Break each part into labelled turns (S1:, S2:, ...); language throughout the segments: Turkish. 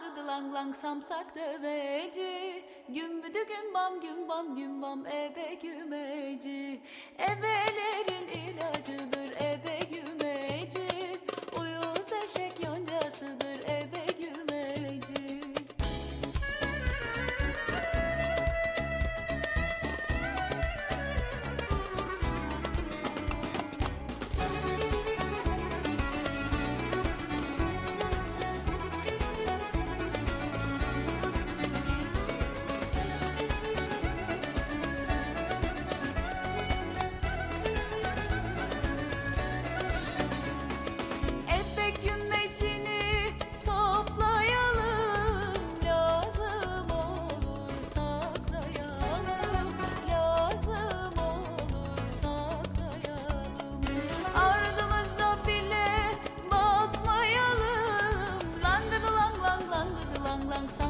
S1: langıdı lang lang samsak döveci Gümbüdü gümbam gümbam gümbam ebe gümeci. Ebelerin ilacıdır ebe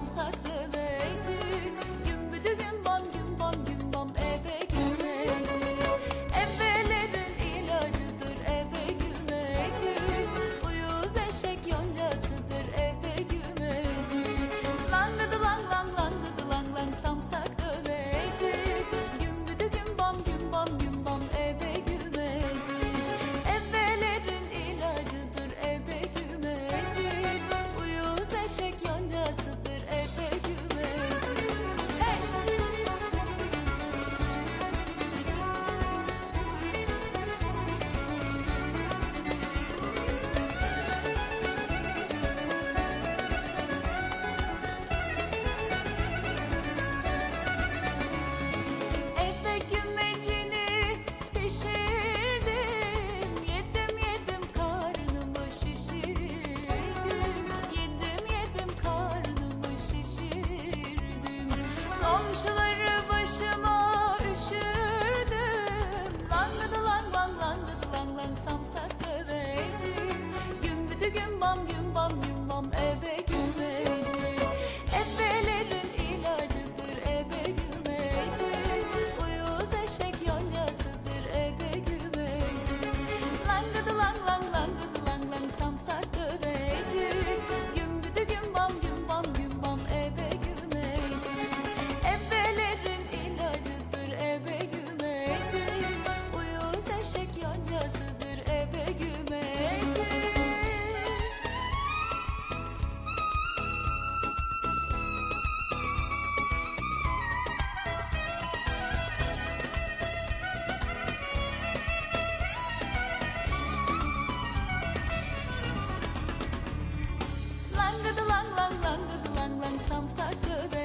S1: sarsamsak deme. yazıdır lang lang langıdı lang lang samsak döve